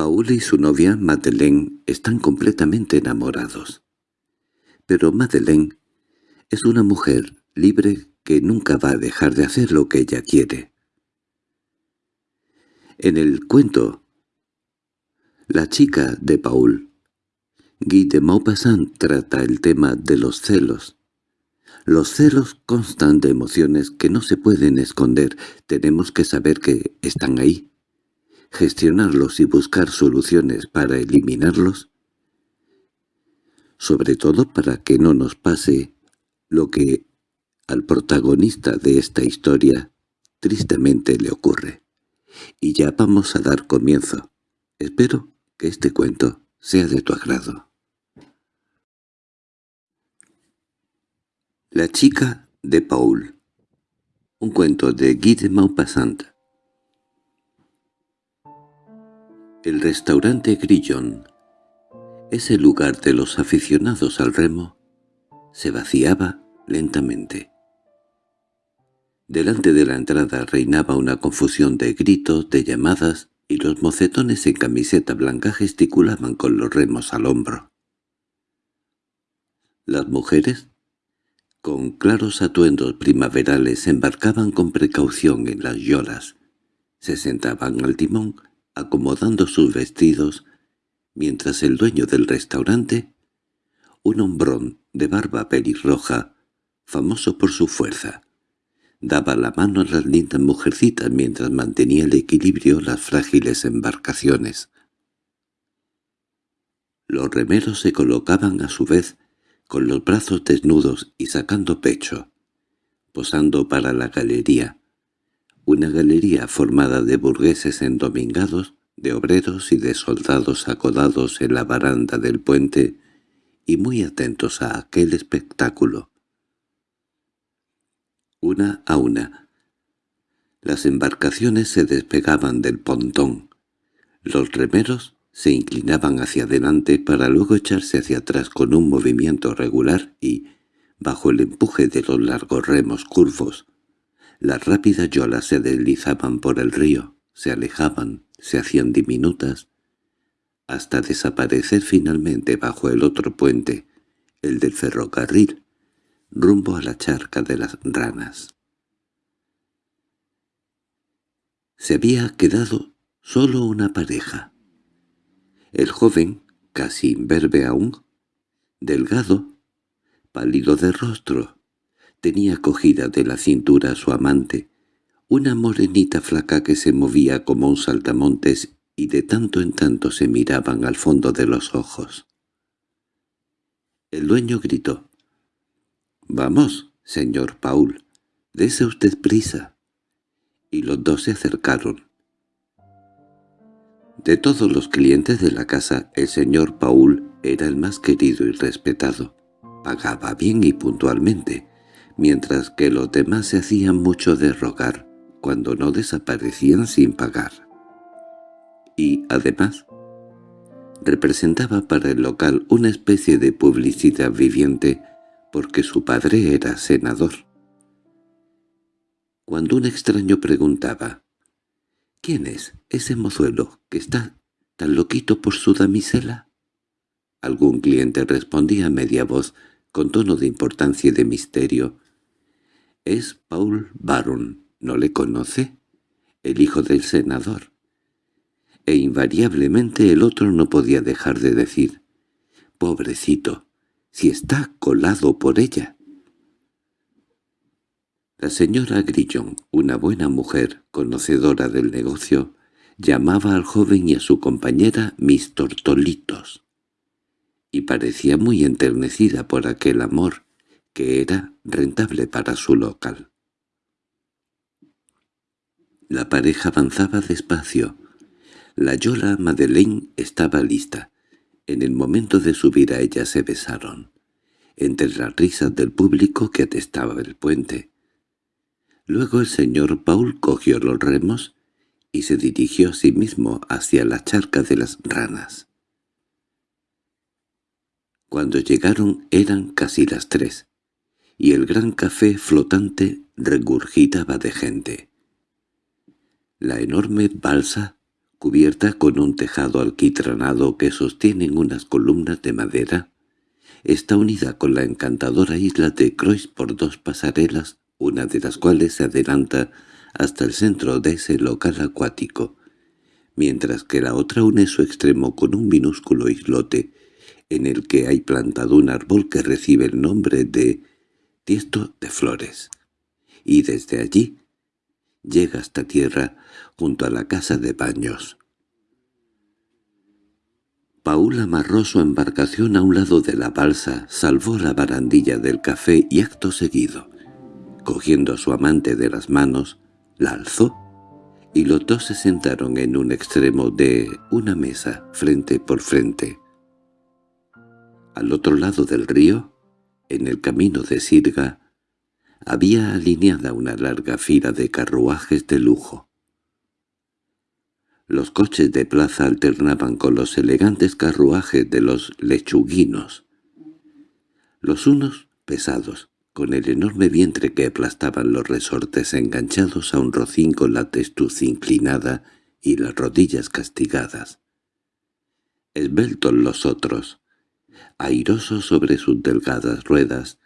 Paul y su novia Madeleine están completamente enamorados. Pero Madeleine es una mujer libre que nunca va a dejar de hacer lo que ella quiere. En el cuento La chica de Paul, Guy de Maupassant trata el tema de los celos. Los celos constan de emociones que no se pueden esconder, tenemos que saber que están ahí, gestionarlos y buscar soluciones para eliminarlos, sobre todo para que no nos pase lo que al protagonista de esta historia tristemente le ocurre. Y ya vamos a dar comienzo. Espero que este cuento sea de tu agrado. La chica de Paul Un cuento de Guy de Maupassant El restaurante Grillon, ese lugar de los aficionados al remo, se vaciaba lentamente. Delante de la entrada reinaba una confusión de gritos, de llamadas, y los mocetones en camiseta blanca gesticulaban con los remos al hombro. Las mujeres, con claros atuendos primaverales, embarcaban con precaución en las yolas, se sentaban al timón, acomodando sus vestidos, mientras el dueño del restaurante, un hombrón de barba pelirroja, famoso por su fuerza, Daba la mano a las lindas mujercitas mientras mantenía el equilibrio las frágiles embarcaciones. Los remeros se colocaban a su vez con los brazos desnudos y sacando pecho, posando para la galería, una galería formada de burgueses endomingados, de obreros y de soldados acodados en la baranda del puente y muy atentos a aquel espectáculo una a una. Las embarcaciones se despegaban del pontón. Los remeros se inclinaban hacia adelante para luego echarse hacia atrás con un movimiento regular y, bajo el empuje de los largos remos curvos, las rápidas yolas se deslizaban por el río, se alejaban, se hacían diminutas, hasta desaparecer finalmente bajo el otro puente, el del ferrocarril, rumbo a la charca de las ranas. Se había quedado solo una pareja. El joven, casi imberbe aún, delgado, pálido de rostro, tenía cogida de la cintura a su amante, una morenita flaca que se movía como un saltamontes y de tanto en tanto se miraban al fondo de los ojos. El dueño gritó. —Vamos, señor Paul, dese usted prisa. Y los dos se acercaron. De todos los clientes de la casa, el señor Paul era el más querido y respetado. Pagaba bien y puntualmente, mientras que los demás se hacían mucho de rogar cuando no desaparecían sin pagar. Y, además, representaba para el local una especie de publicidad viviente porque su padre era senador. Cuando un extraño preguntaba, «¿Quién es ese mozuelo que está tan loquito por su damisela?» Algún cliente respondía a media voz, con tono de importancia y de misterio, «Es Paul Baron, ¿no le conoce? El hijo del senador». E invariablemente el otro no podía dejar de decir, «Pobrecito, si está colado por ella. La señora Grillon, una buena mujer, conocedora del negocio, llamaba al joven y a su compañera mis tortolitos, y parecía muy enternecida por aquel amor que era rentable para su local. La pareja avanzaba despacio. La Yola Madeleine estaba lista, en el momento de subir a ella se besaron, entre las risas del público que atestaba el puente. Luego el señor Paul cogió los remos y se dirigió a sí mismo hacia la charca de las ranas. Cuando llegaron eran casi las tres, y el gran café flotante regurgitaba de gente. La enorme balsa cubierta con un tejado alquitranado que sostienen unas columnas de madera, está unida con la encantadora isla de Croix por dos pasarelas, una de las cuales se adelanta hasta el centro de ese local acuático, mientras que la otra une su extremo con un minúsculo islote, en el que hay plantado un árbol que recibe el nombre de Tiesto de Flores, y desde allí llega hasta tierra junto a la casa de baños. Paul amarró su embarcación a un lado de la balsa, salvó la barandilla del café y acto seguido, cogiendo a su amante de las manos, la alzó y los dos se sentaron en un extremo de una mesa, frente por frente. Al otro lado del río, en el camino de Sirga, había alineada una larga fila de carruajes de lujo. Los coches de plaza alternaban con los elegantes carruajes de los lechuguinos. Los unos pesados, con el enorme vientre que aplastaban los resortes enganchados a un rocín con la testuz inclinada y las rodillas castigadas. Esbeltos los otros, airosos sobre sus delgadas ruedas,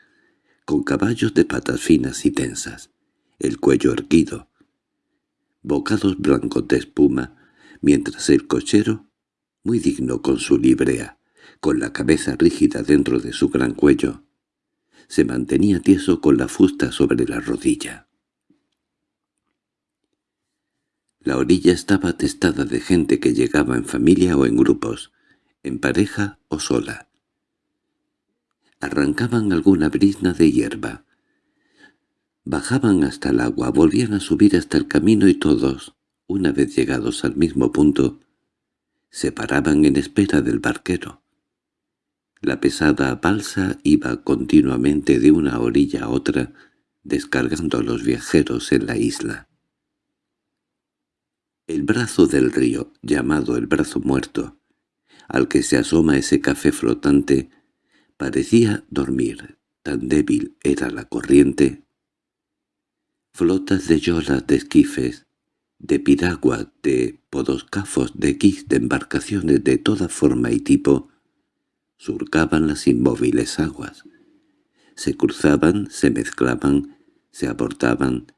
con caballos de patas finas y tensas, el cuello erguido, bocados blancos de espuma, mientras el cochero, muy digno con su librea, con la cabeza rígida dentro de su gran cuello, se mantenía tieso con la fusta sobre la rodilla. La orilla estaba atestada de gente que llegaba en familia o en grupos, en pareja o sola. Arrancaban alguna brizna de hierba. Bajaban hasta el agua, volvían a subir hasta el camino y todos, una vez llegados al mismo punto, se paraban en espera del barquero. La pesada balsa iba continuamente de una orilla a otra, descargando a los viajeros en la isla. El brazo del río, llamado el brazo muerto, al que se asoma ese café flotante, parecía dormir, tan débil era la corriente. Flotas de yolas de esquifes, de piragua, de podoscafos, de quis, de embarcaciones de toda forma y tipo, surcaban las inmóviles aguas. Se cruzaban, se mezclaban, se abortaban,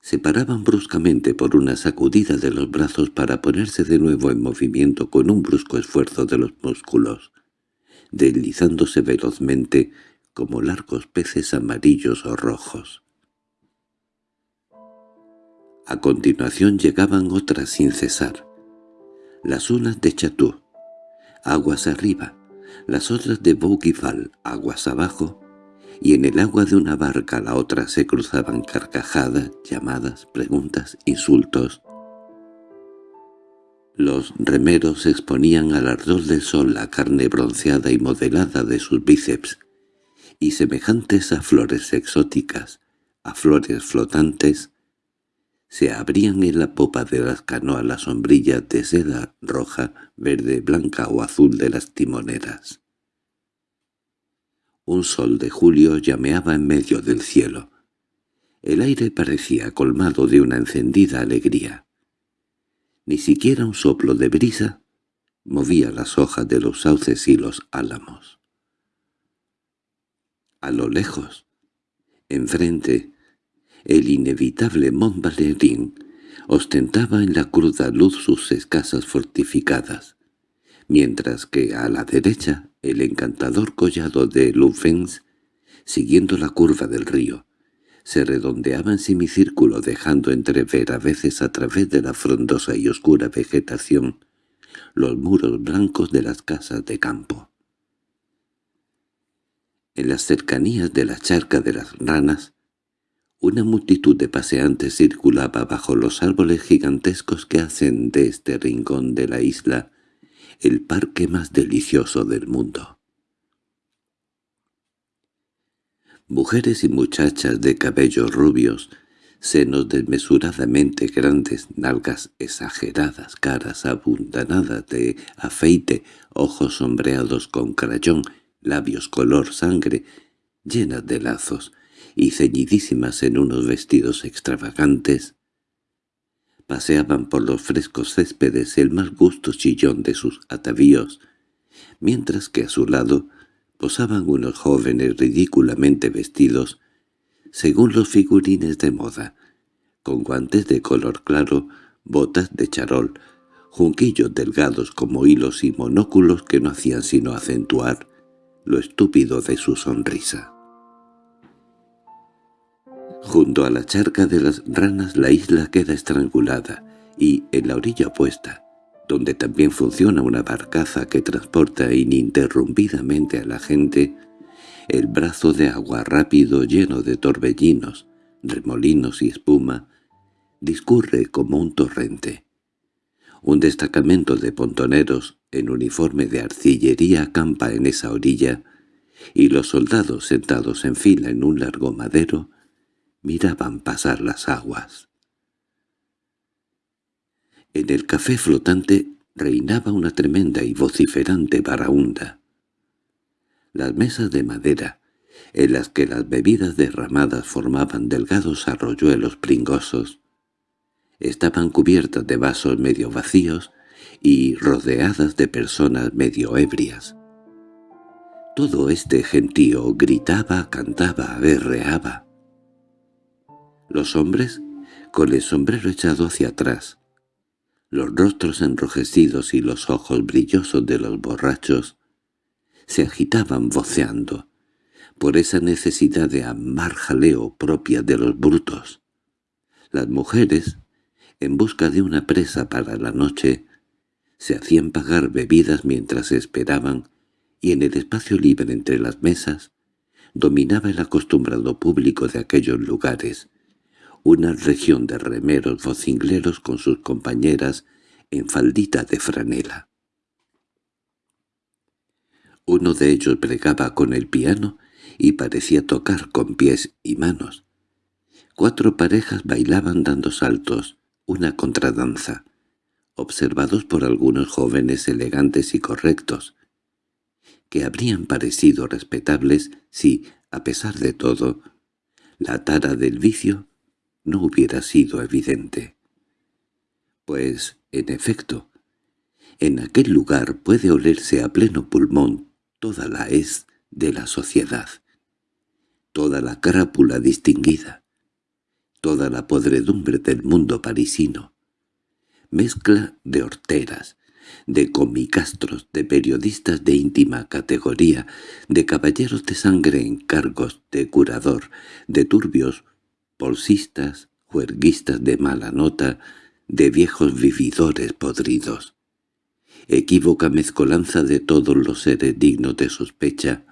se paraban bruscamente por una sacudida de los brazos para ponerse de nuevo en movimiento con un brusco esfuerzo de los músculos deslizándose velozmente como largos peces amarillos o rojos. A continuación llegaban otras sin cesar. Las unas de Chatú, aguas arriba, las otras de Bougival, aguas abajo, y en el agua de una barca la otra se cruzaban carcajadas, llamadas, preguntas, insultos, los remeros exponían al ardor del sol la carne bronceada y modelada de sus bíceps, y semejantes a flores exóticas, a flores flotantes, se abrían en la popa de las canoas las sombrillas de seda roja, verde, blanca o azul de las timoneras. Un sol de julio llameaba en medio del cielo. El aire parecía colmado de una encendida alegría. Ni siquiera un soplo de brisa movía las hojas de los sauces y los álamos. A lo lejos, enfrente, el inevitable Mont Valérien ostentaba en la cruda luz sus escasas fortificadas, mientras que a la derecha el encantador collado de Lufens, siguiendo la curva del río, se redondeaba en semicírculo dejando entrever a veces a través de la frondosa y oscura vegetación los muros blancos de las casas de campo. En las cercanías de la charca de las ranas, una multitud de paseantes circulaba bajo los árboles gigantescos que hacen de este rincón de la isla el parque más delicioso del mundo. Mujeres y muchachas de cabellos rubios, senos desmesuradamente grandes, nalgas exageradas, caras abundanadas de afeite, ojos sombreados con crayón, labios color sangre, llenas de lazos y ceñidísimas en unos vestidos extravagantes, paseaban por los frescos céspedes el más gusto chillón de sus atavíos, mientras que a su lado posaban unos jóvenes ridículamente vestidos según los figurines de moda, con guantes de color claro, botas de charol, junquillos delgados como hilos y monóculos que no hacían sino acentuar lo estúpido de su sonrisa. Junto a la charca de las ranas la isla queda estrangulada, y en la orilla opuesta, donde también funciona una barcaza que transporta ininterrumpidamente a la gente, el brazo de agua rápido lleno de torbellinos, remolinos y espuma, discurre como un torrente. Un destacamento de pontoneros en uniforme de arcillería acampa en esa orilla, y los soldados sentados en fila en un largo madero miraban pasar las aguas. En el café flotante reinaba una tremenda y vociferante baraunda. Las mesas de madera, en las que las bebidas derramadas formaban delgados arroyuelos pringosos, estaban cubiertas de vasos medio vacíos y rodeadas de personas medio ebrias. Todo este gentío gritaba, cantaba, berreaba. Los hombres, con el sombrero echado hacia atrás, los rostros enrojecidos y los ojos brillosos de los borrachos, se agitaban voceando, por esa necesidad de amar jaleo propia de los brutos. Las mujeres, en busca de una presa para la noche, se hacían pagar bebidas mientras esperaban, y en el espacio libre entre las mesas dominaba el acostumbrado público de aquellos lugares, una región de remeros vocingleros con sus compañeras en faldita de franela. Uno de ellos bregaba con el piano y parecía tocar con pies y manos. Cuatro parejas bailaban dando saltos, una contradanza, observados por algunos jóvenes elegantes y correctos, que habrían parecido respetables si, a pesar de todo, la tara del vicio no hubiera sido evidente. Pues, en efecto, en aquel lugar puede olerse a pleno pulmón toda la es de la sociedad, toda la crápula distinguida, toda la podredumbre del mundo parisino, mezcla de horteras, de comicastros, de periodistas de íntima categoría, de caballeros de sangre en cargos de curador, de turbios, bolsistas, juerguistas de mala nota, de viejos vividores podridos. Equívoca mezcolanza de todos los seres dignos de sospecha,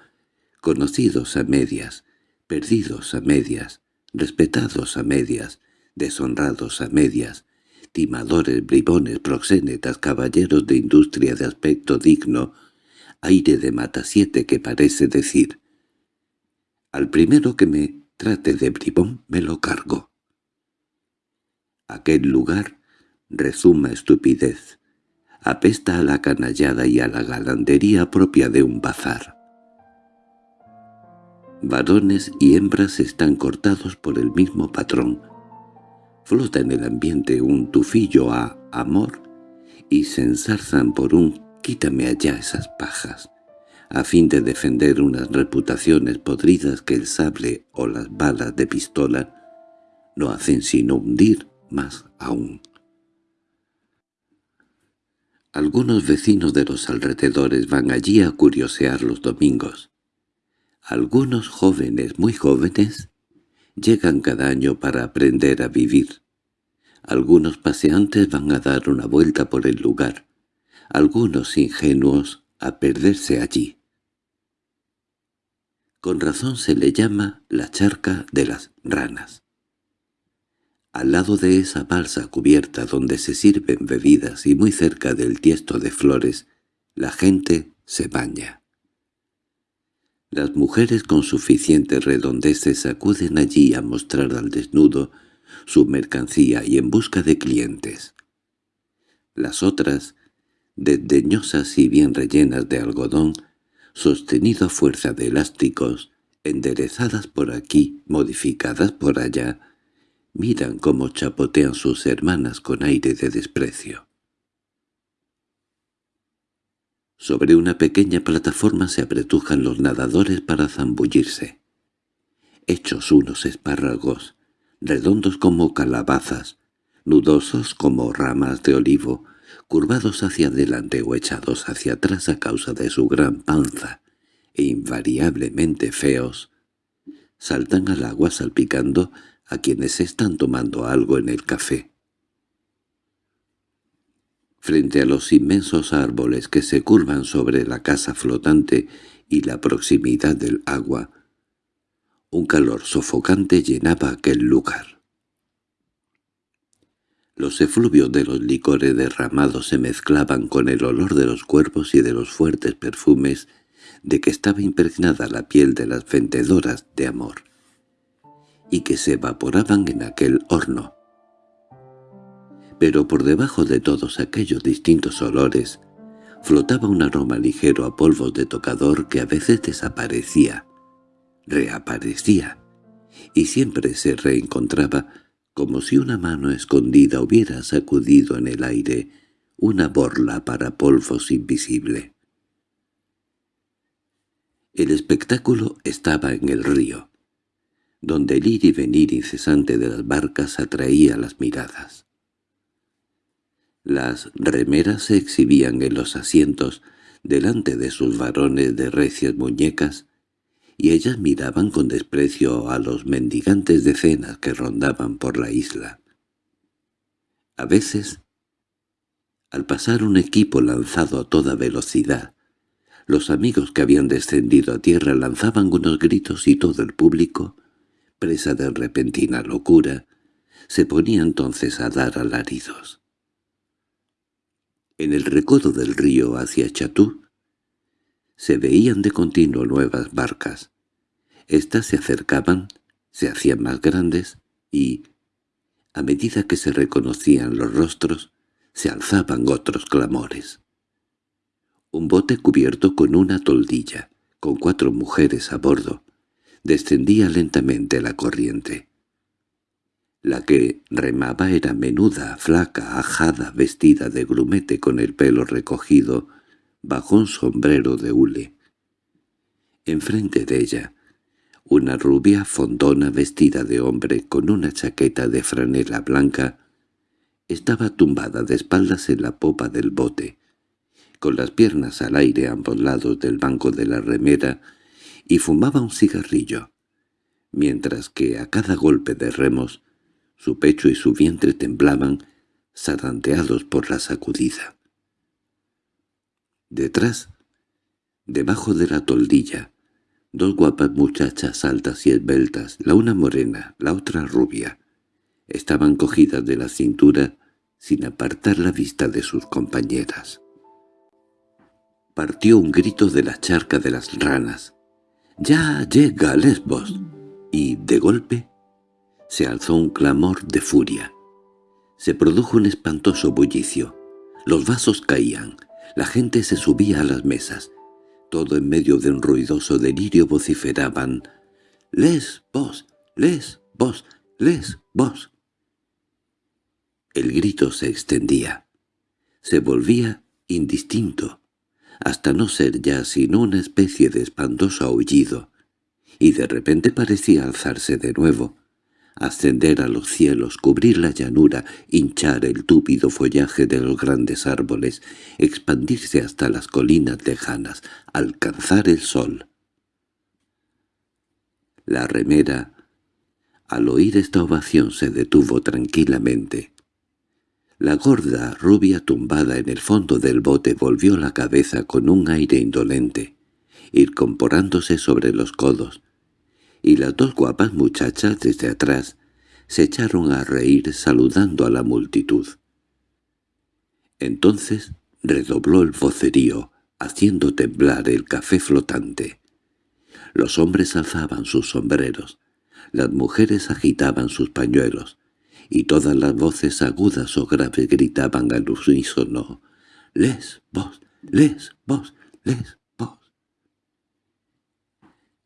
conocidos a medias, perdidos a medias, respetados a medias, deshonrados a medias, timadores, bribones, proxénetas, caballeros de industria de aspecto digno, aire de matasiete que parece decir «Al primero que me trate de bribón me lo cargo». Aquel lugar resuma estupidez, apesta a la canallada y a la galantería propia de un bazar. Varones y hembras están cortados por el mismo patrón. Flota en el ambiente un tufillo a amor y se ensarzan por un «quítame allá esas pajas», a fin de defender unas reputaciones podridas que el sable o las balas de pistola no hacen sino hundir más aún. Algunos vecinos de los alrededores van allí a curiosear los domingos. Algunos jóvenes, muy jóvenes, llegan cada año para aprender a vivir. Algunos paseantes van a dar una vuelta por el lugar, algunos ingenuos a perderse allí. Con razón se le llama la charca de las ranas. Al lado de esa balsa cubierta donde se sirven bebidas y muy cerca del tiesto de flores, la gente se baña. Las mujeres con suficiente redondeces acuden allí a mostrar al desnudo su mercancía y en busca de clientes. Las otras, desdeñosas y bien rellenas de algodón, sostenido a fuerza de elásticos, enderezadas por aquí, modificadas por allá, miran cómo chapotean sus hermanas con aire de desprecio. Sobre una pequeña plataforma se apretujan los nadadores para zambullirse. Hechos unos espárragos, redondos como calabazas, nudosos como ramas de olivo, curvados hacia adelante o echados hacia atrás a causa de su gran panza, e invariablemente feos, saltan al agua salpicando a quienes están tomando algo en el café. Frente a los inmensos árboles que se curvan sobre la casa flotante y la proximidad del agua, un calor sofocante llenaba aquel lugar. Los efluvios de los licores derramados se mezclaban con el olor de los cuerpos y de los fuertes perfumes de que estaba impregnada la piel de las vendedoras de amor, y que se evaporaban en aquel horno. Pero por debajo de todos aquellos distintos olores flotaba un aroma ligero a polvos de tocador que a veces desaparecía, reaparecía, y siempre se reencontraba como si una mano escondida hubiera sacudido en el aire una borla para polvos invisible. El espectáculo estaba en el río, donde el ir y venir incesante de las barcas atraía las miradas. Las remeras se exhibían en los asientos delante de sus varones de recias muñecas, y ellas miraban con desprecio a los mendigantes de cenas que rondaban por la isla. A veces, al pasar un equipo lanzado a toda velocidad, los amigos que habían descendido a tierra lanzaban unos gritos y todo el público, presa de repentina locura, se ponía entonces a dar alaridos. En el recodo del río hacia Chatú se veían de continuo nuevas barcas. Estas se acercaban, se hacían más grandes y, a medida que se reconocían los rostros, se alzaban otros clamores. Un bote cubierto con una toldilla, con cuatro mujeres a bordo, descendía lentamente la corriente. La que remaba era menuda, flaca, ajada, vestida de grumete con el pelo recogido bajo un sombrero de hule. Enfrente de ella, una rubia fondona vestida de hombre con una chaqueta de franela blanca estaba tumbada de espaldas en la popa del bote, con las piernas al aire a ambos lados del banco de la remera, y fumaba un cigarrillo, mientras que a cada golpe de remos su pecho y su vientre temblaban, zarandeados por la sacudida. Detrás, debajo de la toldilla, dos guapas muchachas altas y esbeltas, la una morena, la otra rubia, estaban cogidas de la cintura sin apartar la vista de sus compañeras partió un grito de la charca de las ranas. —¡Ya llega Lesbos! Y, de golpe, se alzó un clamor de furia. Se produjo un espantoso bullicio. Los vasos caían, la gente se subía a las mesas. Todo en medio de un ruidoso delirio vociferaban «¡Lesbos! ¡Lesbos! ¡Lesbos!». El grito se extendía. Se volvía indistinto hasta no ser ya sino una especie de espantoso aullido, y de repente parecía alzarse de nuevo, ascender a los cielos, cubrir la llanura, hinchar el túpido follaje de los grandes árboles, expandirse hasta las colinas lejanas, alcanzar el sol. La remera, al oír esta ovación, se detuvo tranquilamente. La gorda rubia tumbada en el fondo del bote volvió la cabeza con un aire indolente, incorporándose sobre los codos, y las dos guapas muchachas desde atrás se echaron a reír saludando a la multitud. Entonces redobló el vocerío, haciendo temblar el café flotante. Los hombres alzaban sus sombreros, las mujeres agitaban sus pañuelos, y todas las voces agudas o graves gritaban al unísono «Les vos, les vos, les vos».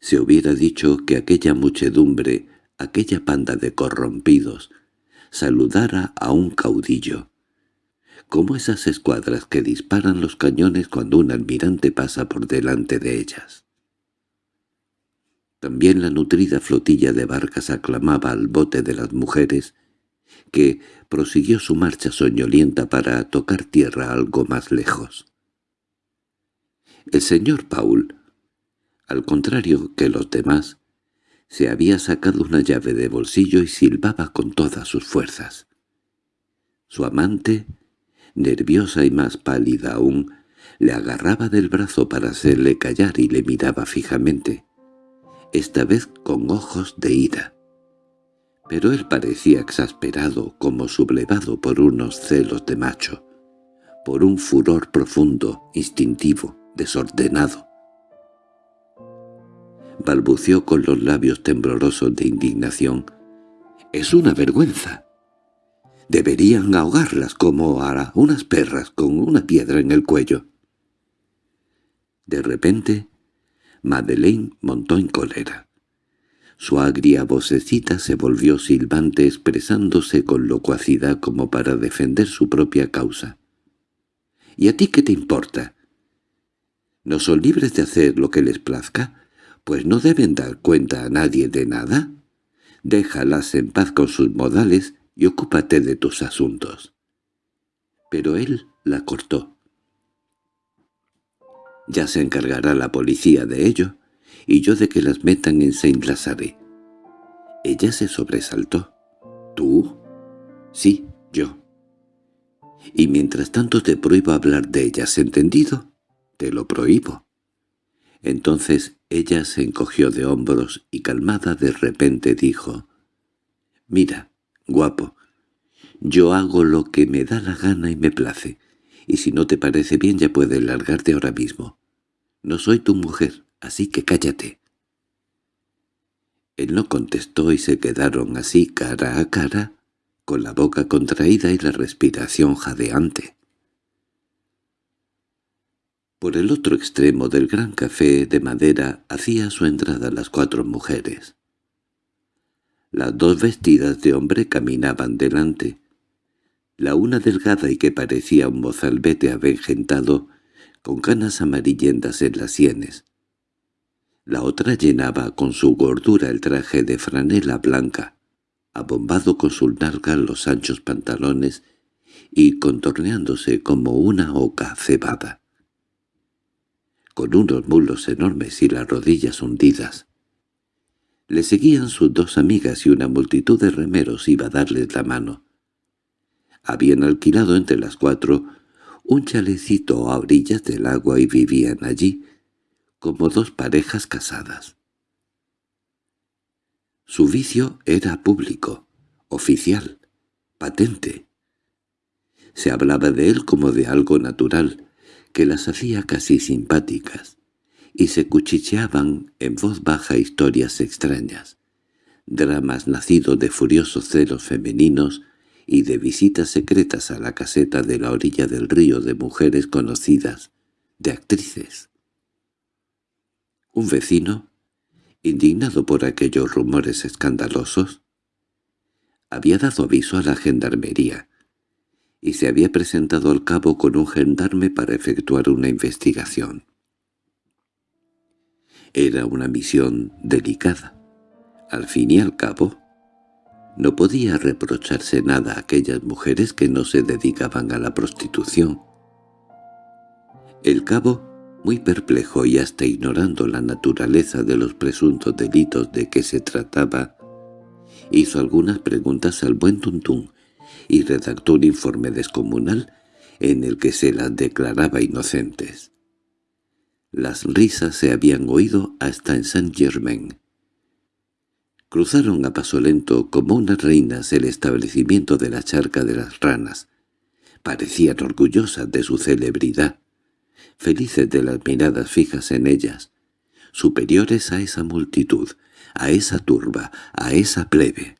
Se hubiera dicho que aquella muchedumbre aquella panda de corrompidos saludara a un caudillo, como esas escuadras que disparan los cañones cuando un almirante pasa por delante de ellas. También la nutrida flotilla de barcas aclamaba al bote de las mujeres, que prosiguió su marcha soñolienta para tocar tierra algo más lejos. El señor Paul, al contrario que los demás, se había sacado una llave de bolsillo y silbaba con todas sus fuerzas. Su amante, nerviosa y más pálida aún, le agarraba del brazo para hacerle callar y le miraba fijamente, esta vez con ojos de ira. Pero él parecía exasperado, como sublevado por unos celos de macho, por un furor profundo, instintivo, desordenado. Balbució con los labios temblorosos de indignación. «¡Es una vergüenza! Deberían ahogarlas como a unas perras con una piedra en el cuello». De repente, Madeleine montó en cólera. Su agria vocecita se volvió silbante expresándose con locuacidad como para defender su propia causa. —¿Y a ti qué te importa? ¿No son libres de hacer lo que les plazca? Pues no deben dar cuenta a nadie de nada. Déjalas en paz con sus modales y ocúpate de tus asuntos. Pero él la cortó. Ya se encargará la policía de ello, y yo de que las metan en Saint-Lazare. Ella se sobresaltó. ¿Tú? Sí, yo. Y mientras tanto te prohíbo hablar de ellas, ¿entendido? Te lo prohíbo. Entonces ella se encogió de hombros y calmada de repente dijo, «Mira, guapo, yo hago lo que me da la gana y me place, y si no te parece bien ya puedes largarte ahora mismo. No soy tu mujer, así que cállate». Él no contestó y se quedaron así cara a cara, con la boca contraída y la respiración jadeante. Por el otro extremo del gran café de madera hacía su entrada las cuatro mujeres. Las dos vestidas de hombre caminaban delante. La una delgada y que parecía un mozalbete avengentado, con canas amarillentas en las sienes. La otra llenaba con su gordura el traje de franela blanca, abombado con sus nalgas los anchos pantalones y contorneándose como una oca cebada con unos mulos enormes y las rodillas hundidas. Le seguían sus dos amigas y una multitud de remeros iba a darles la mano. Habían alquilado entre las cuatro un chalecito a orillas del agua y vivían allí como dos parejas casadas. Su vicio era público, oficial, patente. Se hablaba de él como de algo natural, que las hacía casi simpáticas, y se cuchicheaban en voz baja historias extrañas, dramas nacidos de furiosos celos femeninos y de visitas secretas a la caseta de la orilla del río de mujeres conocidas, de actrices. Un vecino, indignado por aquellos rumores escandalosos, había dado aviso a la gendarmería, y se había presentado al cabo con un gendarme para efectuar una investigación. Era una misión delicada. Al fin y al cabo, no podía reprocharse nada a aquellas mujeres que no se dedicaban a la prostitución. El cabo, muy perplejo y hasta ignorando la naturaleza de los presuntos delitos de que se trataba, hizo algunas preguntas al buen Tuntún, y redactó un informe descomunal en el que se las declaraba inocentes. Las risas se habían oído hasta en Saint-Germain. Cruzaron a paso lento como unas reinas el establecimiento de la charca de las ranas. Parecían orgullosas de su celebridad, felices de las miradas fijas en ellas, superiores a esa multitud, a esa turba, a esa plebe.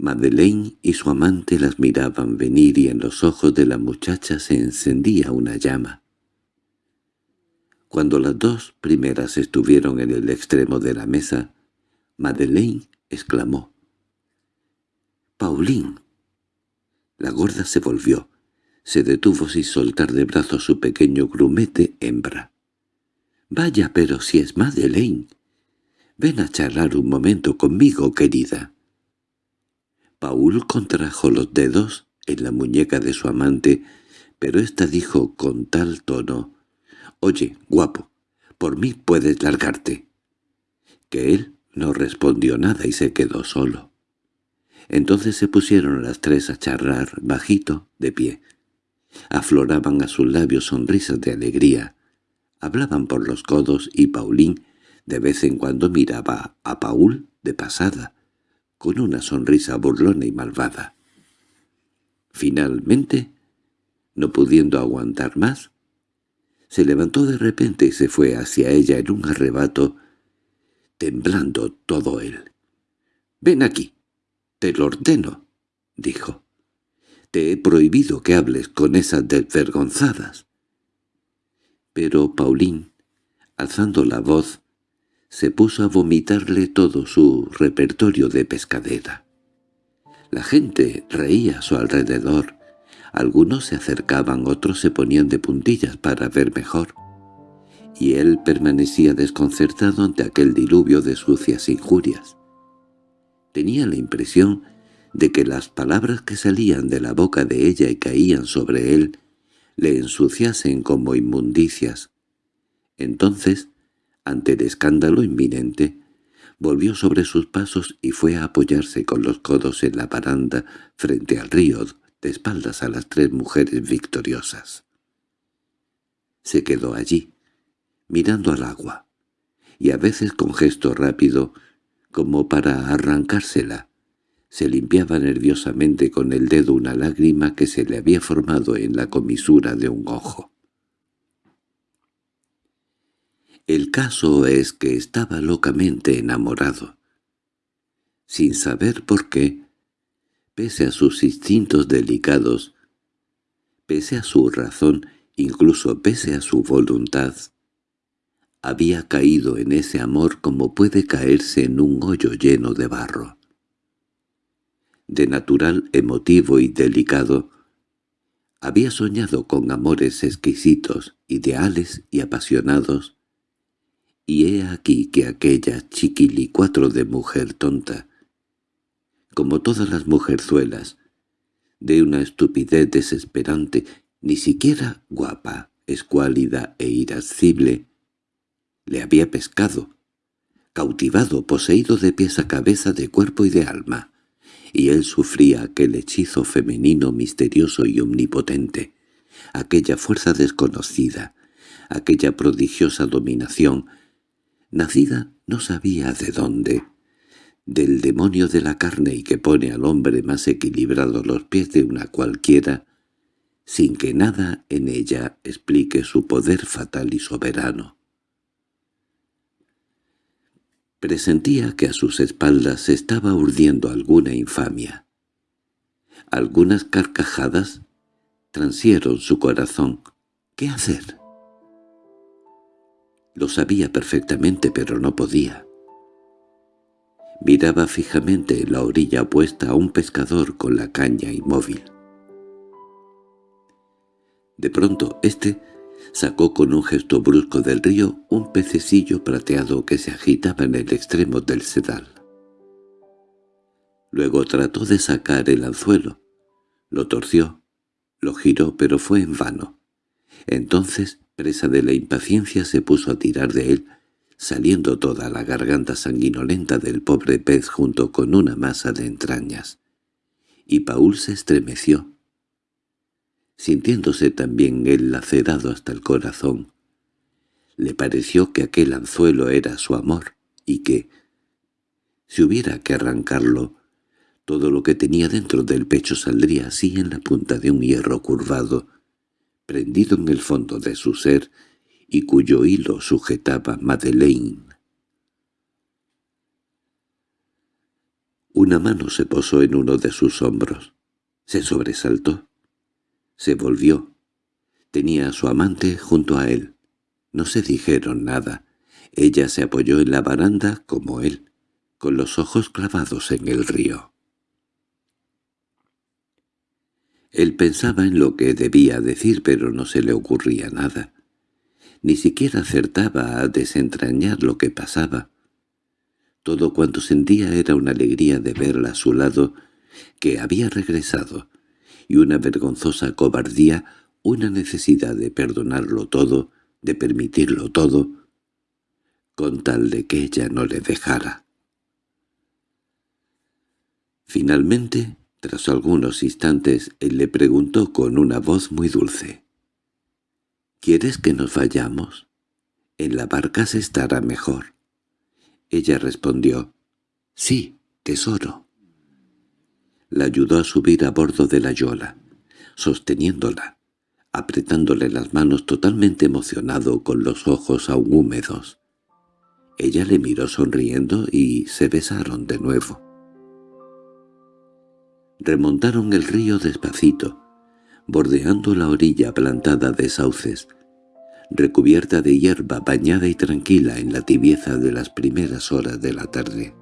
Madeleine y su amante las miraban venir y en los ojos de la muchacha se encendía una llama. Cuando las dos primeras estuvieron en el extremo de la mesa, Madeleine exclamó. —¡Pauline! La gorda se volvió. Se detuvo sin soltar de brazos su pequeño grumete hembra. —Vaya, pero si es Madeleine. Ven a charlar un momento conmigo, querida. Paul contrajo los dedos en la muñeca de su amante, pero ésta dijo con tal tono, «Oye, guapo, por mí puedes largarte». Que él no respondió nada y se quedó solo. Entonces se pusieron las tres a charlar, bajito, de pie. Afloraban a sus labios sonrisas de alegría. Hablaban por los codos y Paulín de vez en cuando miraba a Paul de pasada, con una sonrisa burlona y malvada. Finalmente, no pudiendo aguantar más, se levantó de repente y se fue hacia ella en un arrebato, temblando todo él. «Ven aquí, te lo ordeno», dijo. «Te he prohibido que hables con esas desvergonzadas». Pero Paulín, alzando la voz, se puso a vomitarle todo su repertorio de pescadera. La gente reía a su alrededor. Algunos se acercaban, otros se ponían de puntillas para ver mejor. Y él permanecía desconcertado ante aquel diluvio de sucias injurias. Tenía la impresión de que las palabras que salían de la boca de ella y caían sobre él le ensuciasen como inmundicias. Entonces ante el escándalo inminente, volvió sobre sus pasos y fue a apoyarse con los codos en la baranda frente al río, de espaldas a las tres mujeres victoriosas. Se quedó allí, mirando al agua, y a veces con gesto rápido, como para arrancársela, se limpiaba nerviosamente con el dedo una lágrima que se le había formado en la comisura de un ojo. El caso es que estaba locamente enamorado. Sin saber por qué, pese a sus instintos delicados, pese a su razón, incluso pese a su voluntad, había caído en ese amor como puede caerse en un hoyo lleno de barro. De natural emotivo y delicado, había soñado con amores exquisitos, ideales y apasionados, y he aquí que aquella chiquilicuatro de mujer tonta, como todas las mujerzuelas, de una estupidez desesperante, ni siquiera guapa, escuálida e irascible, le había pescado, cautivado, poseído de pies a cabeza de cuerpo y de alma, y él sufría aquel hechizo femenino misterioso y omnipotente, aquella fuerza desconocida, aquella prodigiosa dominación, nacida no sabía de dónde, del demonio de la carne y que pone al hombre más equilibrado los pies de una cualquiera, sin que nada en ella explique su poder fatal y soberano. Presentía que a sus espaldas se estaba urdiendo alguna infamia. Algunas carcajadas transieron su corazón. ¿Qué hacer? Lo sabía perfectamente, pero no podía. Miraba fijamente en la orilla opuesta a un pescador con la caña inmóvil. De pronto, éste sacó con un gesto brusco del río un pececillo plateado que se agitaba en el extremo del sedal. Luego trató de sacar el anzuelo. Lo torció, lo giró, pero fue en vano. Entonces presa de la impaciencia se puso a tirar de él, saliendo toda la garganta sanguinolenta del pobre pez junto con una masa de entrañas. Y Paul se estremeció, sintiéndose también él lacerado hasta el corazón. Le pareció que aquel anzuelo era su amor, y que, si hubiera que arrancarlo, todo lo que tenía dentro del pecho saldría así en la punta de un hierro curvado, prendido en el fondo de su ser y cuyo hilo sujetaba Madeleine. Una mano se posó en uno de sus hombros. Se sobresaltó. Se volvió. Tenía a su amante junto a él. No se dijeron nada. Ella se apoyó en la baranda como él. con los ojos clavados en el río. Él pensaba en lo que debía decir, pero no se le ocurría nada. Ni siquiera acertaba a desentrañar lo que pasaba. Todo cuanto sentía era una alegría de verla a su lado, que había regresado, y una vergonzosa cobardía, una necesidad de perdonarlo todo, de permitirlo todo, con tal de que ella no le dejara. Finalmente, tras algunos instantes, él le preguntó con una voz muy dulce. —¿Quieres que nos vayamos? En la barca se estará mejor. Ella respondió, «Sí, tesoro». La ayudó a subir a bordo de la yola, sosteniéndola, apretándole las manos totalmente emocionado con los ojos aún húmedos. Ella le miró sonriendo y se besaron de nuevo. Remontaron el río despacito, bordeando la orilla plantada de sauces, recubierta de hierba bañada y tranquila en la tibieza de las primeras horas de la tarde.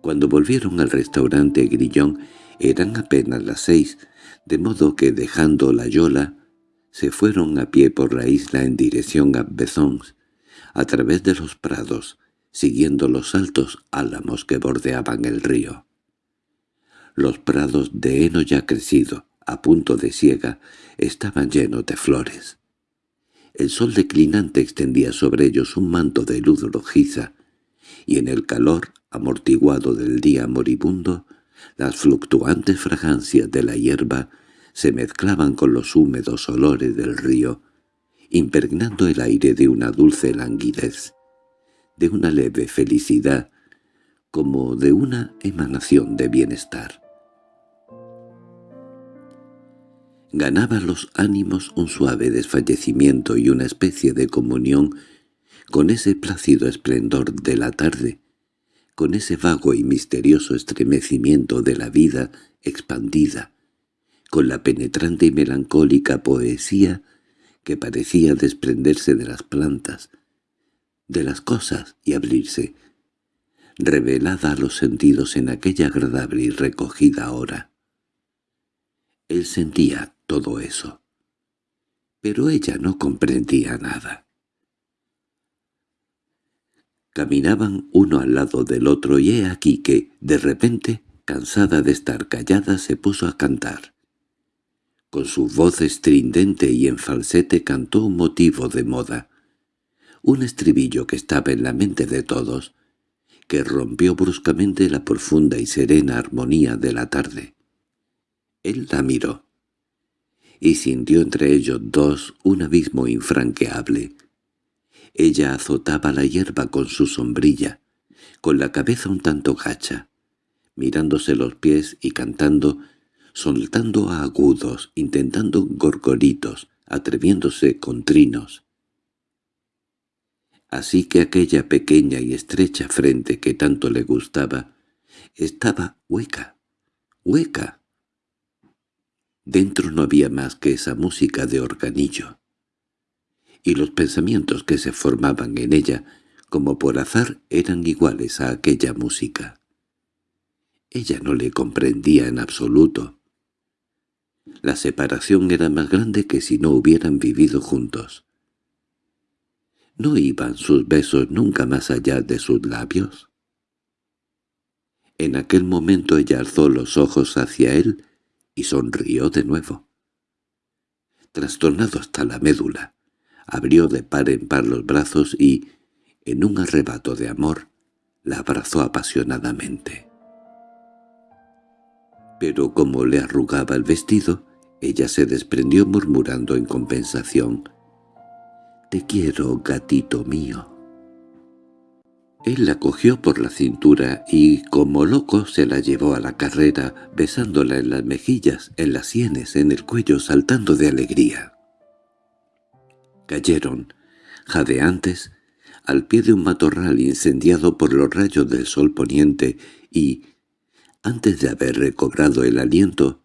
Cuando volvieron al restaurante Grillón eran apenas las seis, de modo que dejando la yola, se fueron a pie por la isla en dirección a Bezons, a través de los prados, siguiendo los altos álamos que bordeaban el río. Los prados de heno ya crecido, a punto de siega, estaban llenos de flores. El sol declinante extendía sobre ellos un manto de luz rojiza, y en el calor amortiguado del día moribundo, las fluctuantes fragancias de la hierba se mezclaban con los húmedos olores del río, impregnando el aire de una dulce languidez, de una leve felicidad, como de una emanación de bienestar. Ganaba los ánimos un suave desfallecimiento y una especie de comunión con ese plácido esplendor de la tarde, con ese vago y misterioso estremecimiento de la vida expandida, con la penetrante y melancólica poesía que parecía desprenderse de las plantas, de las cosas y abrirse, revelada a los sentidos en aquella agradable y recogida hora. Él sentía todo eso. Pero ella no comprendía nada. Caminaban uno al lado del otro y he aquí que, de repente, cansada de estar callada, se puso a cantar. Con su voz estridente y en falsete cantó un motivo de moda, un estribillo que estaba en la mente de todos, que rompió bruscamente la profunda y serena armonía de la tarde. Él la miró y sintió entre ellos dos un abismo infranqueable. Ella azotaba la hierba con su sombrilla, con la cabeza un tanto gacha, mirándose los pies y cantando, soltando agudos, intentando gorgoritos, atreviéndose con trinos. Así que aquella pequeña y estrecha frente que tanto le gustaba, estaba hueca, hueca. Dentro no había más que esa música de organillo. Y los pensamientos que se formaban en ella, como por azar, eran iguales a aquella música. Ella no le comprendía en absoluto. La separación era más grande que si no hubieran vivido juntos. ¿No iban sus besos nunca más allá de sus labios? En aquel momento ella alzó los ojos hacia él y sonrió de nuevo. Trastornado hasta la médula, abrió de par en par los brazos y, en un arrebato de amor, la abrazó apasionadamente. Pero como le arrugaba el vestido, ella se desprendió murmurando en compensación, «Te quiero, gatito mío». Él la cogió por la cintura y, como loco, se la llevó a la carrera, besándola en las mejillas, en las sienes, en el cuello, saltando de alegría. Cayeron, jadeantes, al pie de un matorral incendiado por los rayos del sol poniente y, antes de haber recobrado el aliento,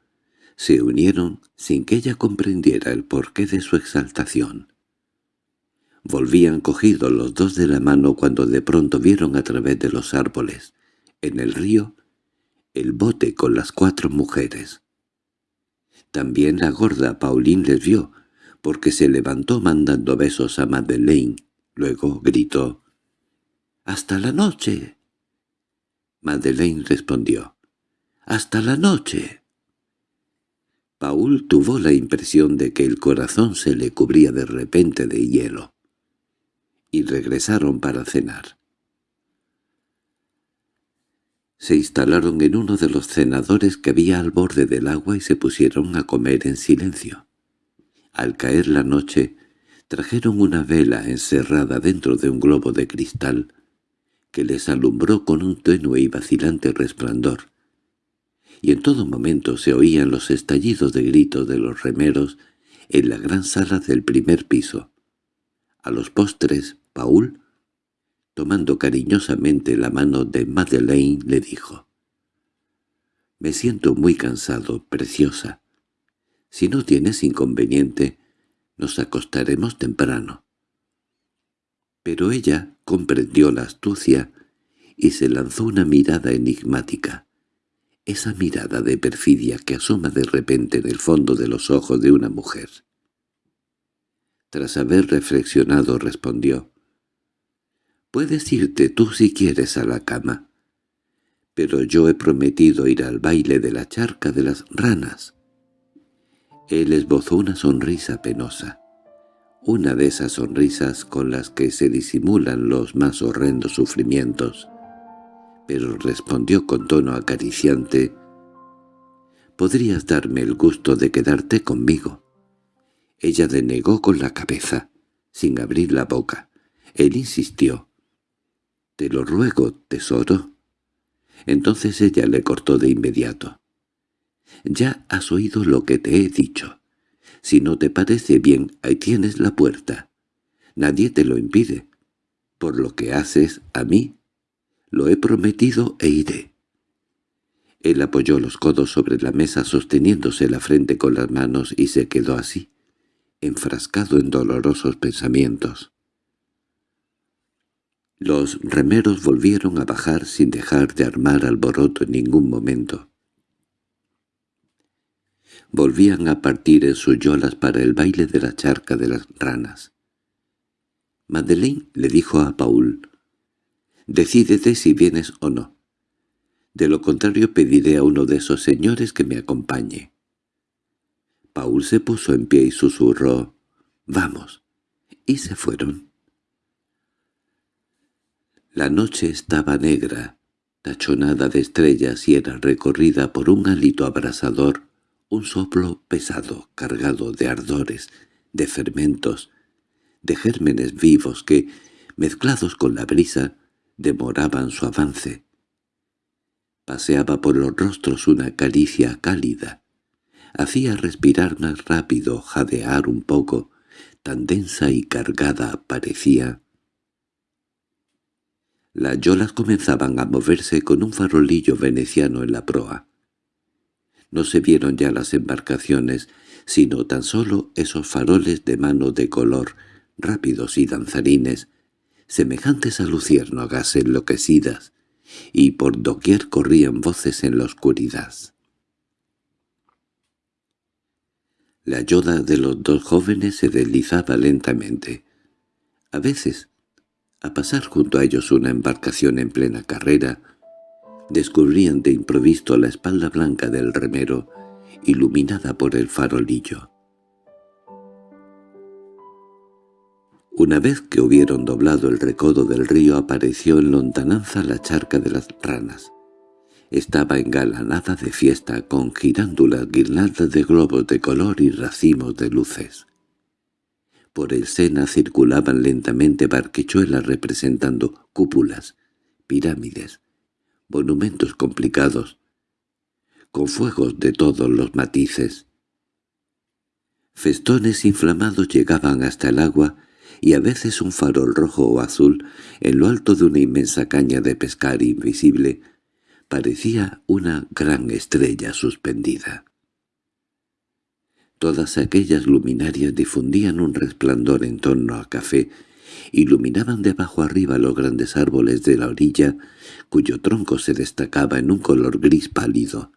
se unieron sin que ella comprendiera el porqué de su exaltación. Volvían cogidos los dos de la mano cuando de pronto vieron a través de los árboles, en el río, el bote con las cuatro mujeres. También la gorda Pauline les vio, porque se levantó mandando besos a Madeleine. Luego gritó, «¡Hasta la noche!». Madeleine respondió, «¡Hasta la noche!». Paul tuvo la impresión de que el corazón se le cubría de repente de hielo. Y regresaron para cenar. Se instalaron en uno de los cenadores que había al borde del agua y se pusieron a comer en silencio. Al caer la noche, trajeron una vela encerrada dentro de un globo de cristal que les alumbró con un tenue y vacilante resplandor, y en todo momento se oían los estallidos de gritos de los remeros en la gran sala del primer piso. A los postres, Paul, tomando cariñosamente la mano de Madeleine, le dijo, «Me siento muy cansado, preciosa. Si no tienes inconveniente, nos acostaremos temprano». Pero ella comprendió la astucia y se lanzó una mirada enigmática esa mirada de perfidia que asoma de repente en el fondo de los ojos de una mujer. Tras haber reflexionado respondió, «Puedes irte tú si quieres a la cama, pero yo he prometido ir al baile de la charca de las ranas». Él esbozó una sonrisa penosa, una de esas sonrisas con las que se disimulan los más horrendos sufrimientos, pero respondió con tono acariciante, «Podrías darme el gusto de quedarte conmigo». Ella denegó con la cabeza, sin abrir la boca. Él insistió, «Te lo ruego, tesoro». Entonces ella le cortó de inmediato. «Ya has oído lo que te he dicho. Si no te parece bien, ahí tienes la puerta. Nadie te lo impide. Por lo que haces a mí, lo he prometido e iré. Él apoyó los codos sobre la mesa sosteniéndose la frente con las manos y se quedó así, enfrascado en dolorosos pensamientos. Los remeros volvieron a bajar sin dejar de armar alboroto en ningún momento. Volvían a partir en sus yolas para el baile de la charca de las ranas. Madeleine le dijo a Paul, Decídete si vienes o no. De lo contrario pediré a uno de esos señores que me acompañe. Paul se puso en pie y susurró, «Vamos», y se fueron. La noche estaba negra, tachonada de estrellas y era recorrida por un hálito abrasador, un soplo pesado, cargado de ardores, de fermentos, de gérmenes vivos que, mezclados con la brisa, demoraban su avance. Paseaba por los rostros una caricia cálida. Hacía respirar más rápido, jadear un poco, tan densa y cargada parecía. Las yolas comenzaban a moverse con un farolillo veneciano en la proa. No se vieron ya las embarcaciones, sino tan solo esos faroles de mano de color, rápidos y danzarines, semejantes a luciérnagas enloquecidas, y por doquier corrían voces en la oscuridad. La yoda de los dos jóvenes se deslizaba lentamente. A veces, a pasar junto a ellos una embarcación en plena carrera, descubrían de improviso la espalda blanca del remero, iluminada por el farolillo. Una vez que hubieron doblado el recodo del río apareció en lontananza la charca de las ranas. Estaba engalanada de fiesta con girándulas, guirnaldas de globos de color y racimos de luces. Por el Sena circulaban lentamente barquechuelas representando cúpulas, pirámides, monumentos complicados, con fuegos de todos los matices. Festones inflamados llegaban hasta el agua y a veces un farol rojo o azul en lo alto de una inmensa caña de pescar invisible parecía una gran estrella suspendida. Todas aquellas luminarias difundían un resplandor en torno a café iluminaban de abajo arriba los grandes árboles de la orilla, cuyo tronco se destacaba en un color gris pálido,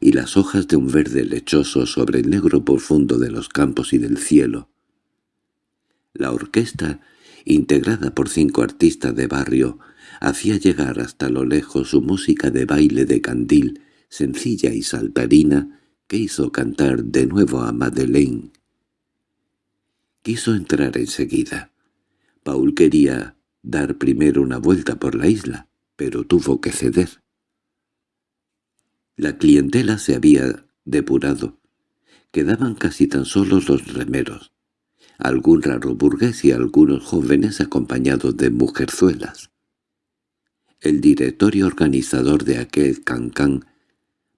y las hojas de un verde lechoso sobre el negro profundo de los campos y del cielo. La orquesta, integrada por cinco artistas de barrio, hacía llegar hasta lo lejos su música de baile de candil, sencilla y saltarina, que hizo cantar de nuevo a Madeleine. Quiso entrar enseguida. Paul quería dar primero una vuelta por la isla, pero tuvo que ceder. La clientela se había depurado. Quedaban casi tan solos los remeros, algún raro burgués y algunos jóvenes acompañados de mujerzuelas. El directorio organizador de aquel cancán,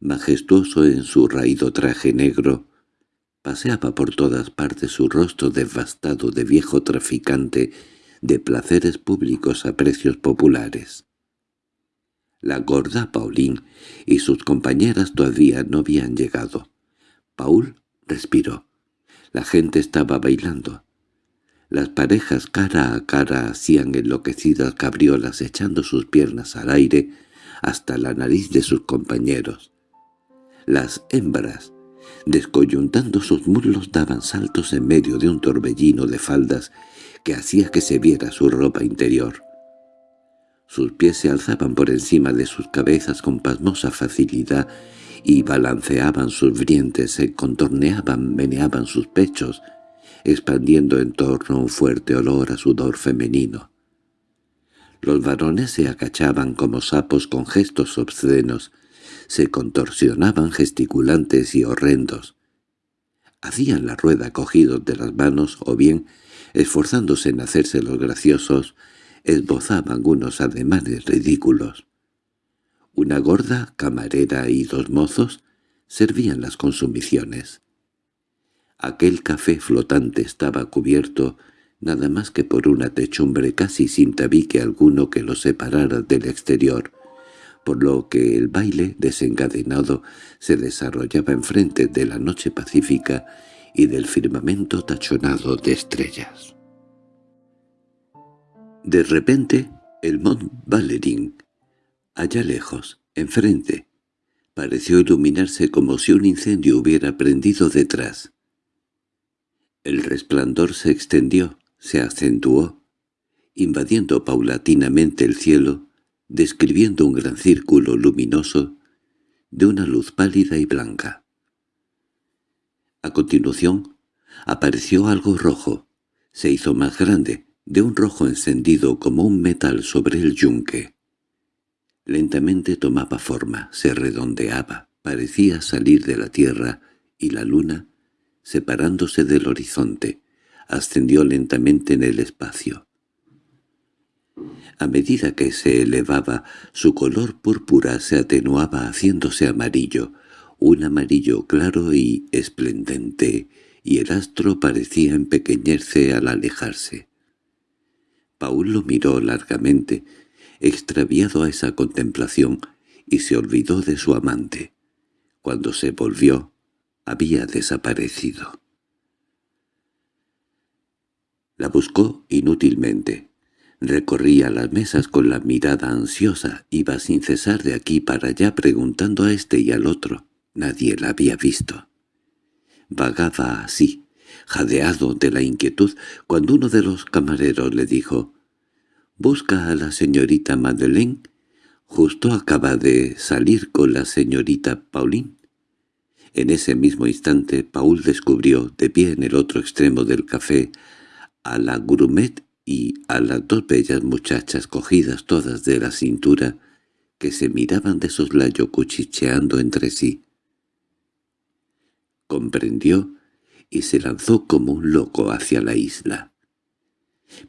majestuoso en su raído traje negro, paseaba por todas partes su rostro devastado de viejo traficante de placeres públicos a precios populares. La gorda Pauline y sus compañeras todavía no habían llegado. Paul respiró. La gente estaba bailando. Las parejas cara a cara hacían enloquecidas cabriolas echando sus piernas al aire hasta la nariz de sus compañeros. Las hembras, descoyuntando sus muslos, daban saltos en medio de un torbellino de faldas que hacía que se viera su ropa interior. Sus pies se alzaban por encima de sus cabezas con pasmosa facilidad y balanceaban sus brientes, se contorneaban, meneaban sus pechos, expandiendo en torno un fuerte olor a sudor femenino. Los varones se acachaban como sapos con gestos obscenos, se contorsionaban gesticulantes y horrendos. Hacían la rueda cogidos de las manos o bien esforzándose en hacerse los graciosos, esbozaban unos ademanes ridículos. Una gorda camarera y dos mozos servían las consumiciones. Aquel café flotante estaba cubierto nada más que por una techumbre casi sin tabique alguno que lo separara del exterior, por lo que el baile desencadenado se desarrollaba enfrente de la noche pacífica y del firmamento tachonado de estrellas. De repente, el Mont Valerín, allá lejos, enfrente, pareció iluminarse como si un incendio hubiera prendido detrás. El resplandor se extendió, se acentuó, invadiendo paulatinamente el cielo, describiendo un gran círculo luminoso de una luz pálida y blanca. A continuación, apareció algo rojo. Se hizo más grande, de un rojo encendido como un metal sobre el yunque. Lentamente tomaba forma, se redondeaba, parecía salir de la tierra, y la luna, separándose del horizonte, ascendió lentamente en el espacio. A medida que se elevaba, su color púrpura se atenuaba haciéndose amarillo, un amarillo claro y esplendente, y el astro parecía empequeñerse al alejarse. Paul lo miró largamente, extraviado a esa contemplación, y se olvidó de su amante. Cuando se volvió, había desaparecido. La buscó inútilmente. Recorría las mesas con la mirada ansiosa, iba sin cesar de aquí para allá preguntando a este y al otro. Nadie la había visto. Vagaba así, jadeado de la inquietud, cuando uno de los camareros le dijo «¿Busca a la señorita Madeleine? Justo acaba de salir con la señorita Pauline». En ese mismo instante Paul descubrió, de pie en el otro extremo del café, a la grumet y a las dos bellas muchachas cogidas todas de la cintura, que se miraban de soslayo cuchicheando entre sí comprendió y se lanzó como un loco hacia la isla.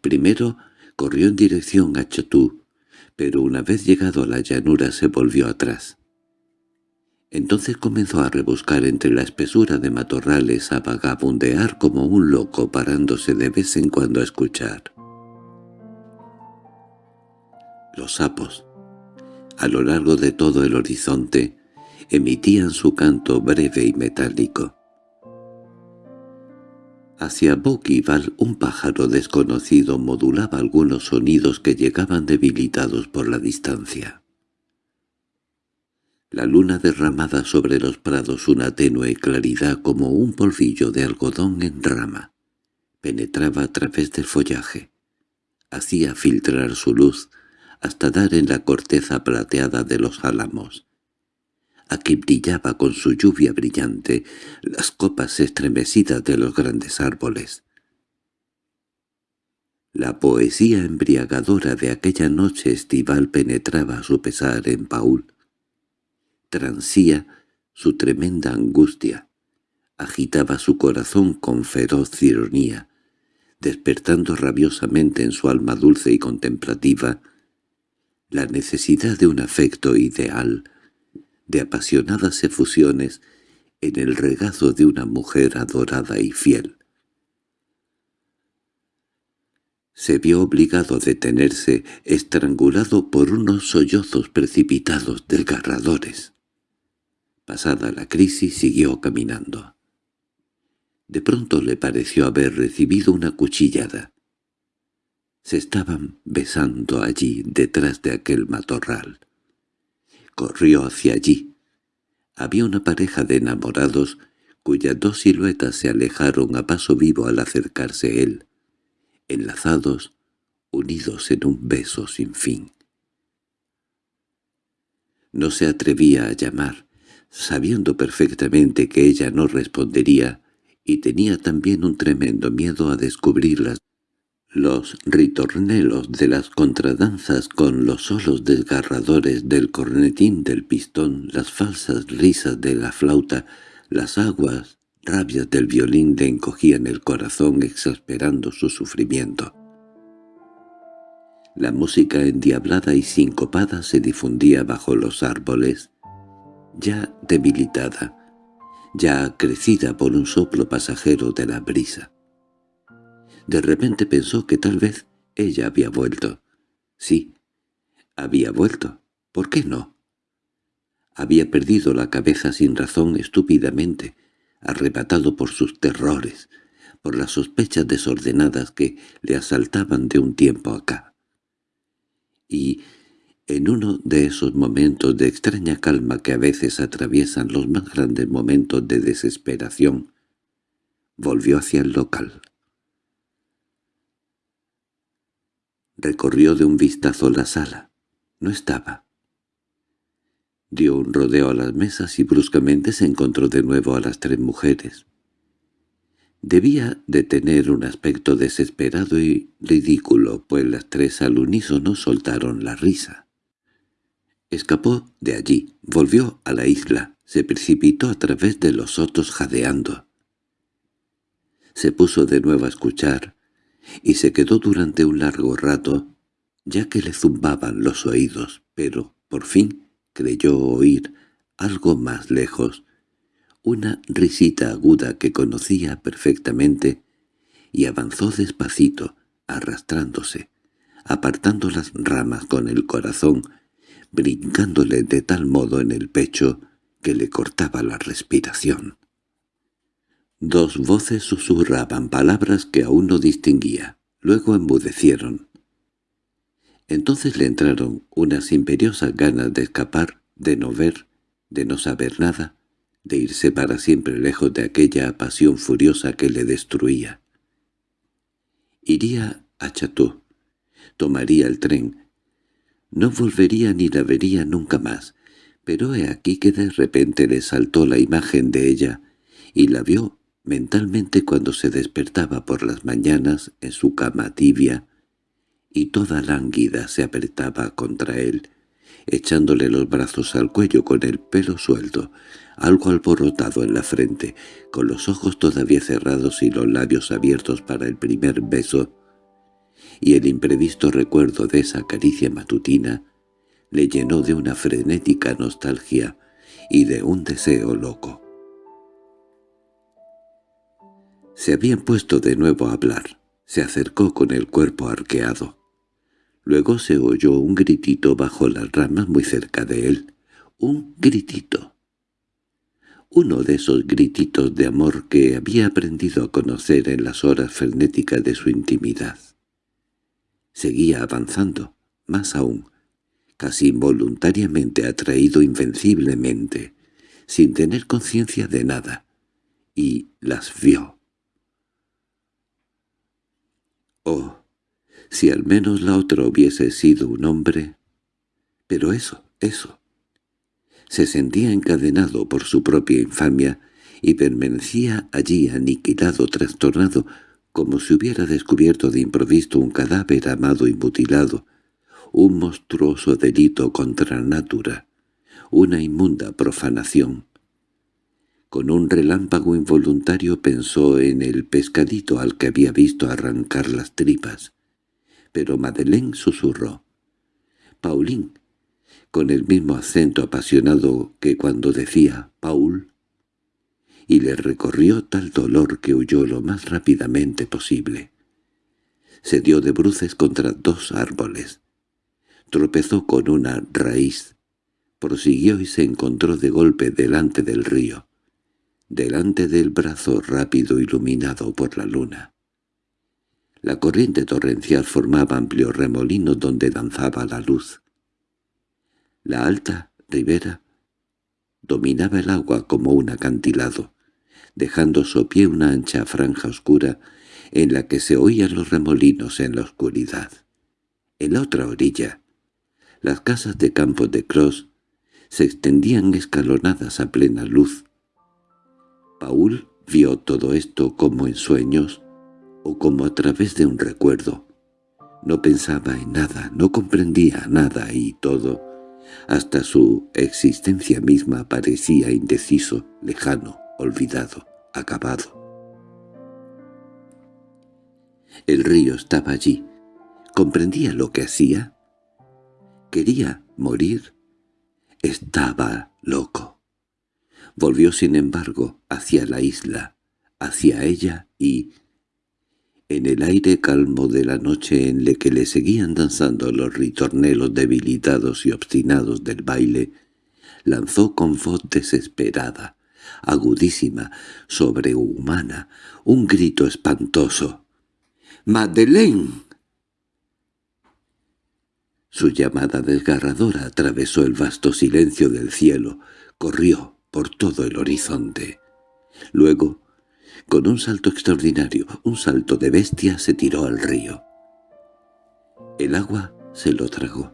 Primero corrió en dirección a Chotú, pero una vez llegado a la llanura se volvió atrás. Entonces comenzó a rebuscar entre la espesura de matorrales a vagabundear como un loco parándose de vez en cuando a escuchar. Los sapos, a lo largo de todo el horizonte, emitían su canto breve y metálico. Hacia Bouquival un pájaro desconocido modulaba algunos sonidos que llegaban debilitados por la distancia. La luna derramada sobre los prados una tenue claridad como un polvillo de algodón en rama. Penetraba a través del follaje. Hacía filtrar su luz hasta dar en la corteza plateada de los álamos. Aquí brillaba con su lluvia brillante las copas estremecidas de los grandes árboles. La poesía embriagadora de aquella noche estival penetraba a su pesar en Paul transía su tremenda angustia, agitaba su corazón con feroz ironía, despertando rabiosamente en su alma dulce y contemplativa la necesidad de un afecto ideal, de apasionadas efusiones en el regazo de una mujer adorada y fiel. Se vio obligado a detenerse, estrangulado por unos sollozos precipitados desgarradores. Pasada la crisis siguió caminando. De pronto le pareció haber recibido una cuchillada. Se estaban besando allí, detrás de aquel matorral. Corrió hacia allí. Había una pareja de enamorados cuyas dos siluetas se alejaron a paso vivo al acercarse él, enlazados, unidos en un beso sin fin. No se atrevía a llamar, sabiendo perfectamente que ella no respondería, y tenía también un tremendo miedo a descubrirlas. Los ritornelos de las contradanzas con los solos desgarradores del cornetín del pistón, las falsas risas de la flauta, las aguas, rabias del violín le encogían el corazón exasperando su sufrimiento. La música endiablada y sincopada se difundía bajo los árboles, ya debilitada, ya crecida por un soplo pasajero de la brisa. De repente pensó que tal vez ella había vuelto. Sí, había vuelto. ¿Por qué no? Había perdido la cabeza sin razón estúpidamente, arrebatado por sus terrores, por las sospechas desordenadas que le asaltaban de un tiempo acá. Y en uno de esos momentos de extraña calma que a veces atraviesan los más grandes momentos de desesperación, volvió hacia el local. Recorrió de un vistazo la sala. No estaba. Dio un rodeo a las mesas y bruscamente se encontró de nuevo a las tres mujeres. Debía de tener un aspecto desesperado y ridículo, pues las tres al unísono soltaron la risa. Escapó de allí, volvió a la isla, se precipitó a través de los sotos jadeando. Se puso de nuevo a escuchar, y se quedó durante un largo rato, ya que le zumbaban los oídos, pero, por fin, creyó oír, algo más lejos, una risita aguda que conocía perfectamente, y avanzó despacito, arrastrándose, apartando las ramas con el corazón, brincándole de tal modo en el pecho que le cortaba la respiración. Dos voces susurraban palabras que aún no distinguía, luego embudecieron. Entonces le entraron unas imperiosas ganas de escapar, de no ver, de no saber nada, de irse para siempre lejos de aquella pasión furiosa que le destruía. Iría a Chatú, tomaría el tren, no volvería ni la vería nunca más, pero he aquí que de repente le saltó la imagen de ella, y la vio mentalmente cuando se despertaba por las mañanas en su cama tibia, y toda lánguida se apretaba contra él, echándole los brazos al cuello con el pelo suelto, algo alborotado en la frente, con los ojos todavía cerrados y los labios abiertos para el primer beso, y el imprevisto recuerdo de esa caricia matutina le llenó de una frenética nostalgia y de un deseo loco. Se habían puesto de nuevo a hablar. Se acercó con el cuerpo arqueado. Luego se oyó un gritito bajo las ramas muy cerca de él. Un gritito. uno de esos grititos de amor que había aprendido a conocer en las horas frenéticas de su intimidad. Seguía avanzando, más aún, casi involuntariamente atraído invenciblemente, sin tener conciencia de nada, y las vio. Oh, si al menos la otra hubiese sido un hombre. Pero eso, eso. Se sentía encadenado por su propia infamia y permanecía allí aniquilado, trastornado, como si hubiera descubierto de improviso un cadáver amado y mutilado, un monstruoso delito contra natura, una inmunda profanación. Con un relámpago involuntario pensó en el pescadito al que había visto arrancar las tripas. Pero Madeleine susurró. «Paulín», con el mismo acento apasionado que cuando decía «Paul», y le recorrió tal dolor que huyó lo más rápidamente posible. Se dio de bruces contra dos árboles. Tropezó con una raíz. Prosiguió y se encontró de golpe delante del río, delante del brazo rápido iluminado por la luna. La corriente torrencial formaba amplios remolinos donde danzaba la luz. La alta ribera dominaba el agua como un acantilado, dejando su pie una ancha franja oscura en la que se oían los remolinos en la oscuridad. En la otra orilla, las casas de campos de Cross se extendían escalonadas a plena luz. Paul vio todo esto como en sueños o como a través de un recuerdo. No pensaba en nada, no comprendía nada y todo, hasta su existencia misma parecía indeciso, lejano, olvidado, acabado. El río estaba allí. ¿Comprendía lo que hacía? ¿Quería morir? Estaba loco. Volvió sin embargo hacia la isla, hacia ella y... En el aire calmo de la noche en la que le seguían danzando los ritornelos debilitados y obstinados del baile, lanzó con voz desesperada, agudísima, sobrehumana, un grito espantoso. —¡Madeleine! Su llamada desgarradora atravesó el vasto silencio del cielo, corrió por todo el horizonte. Luego, con un salto extraordinario, un salto de bestia, se tiró al río. El agua se lo tragó.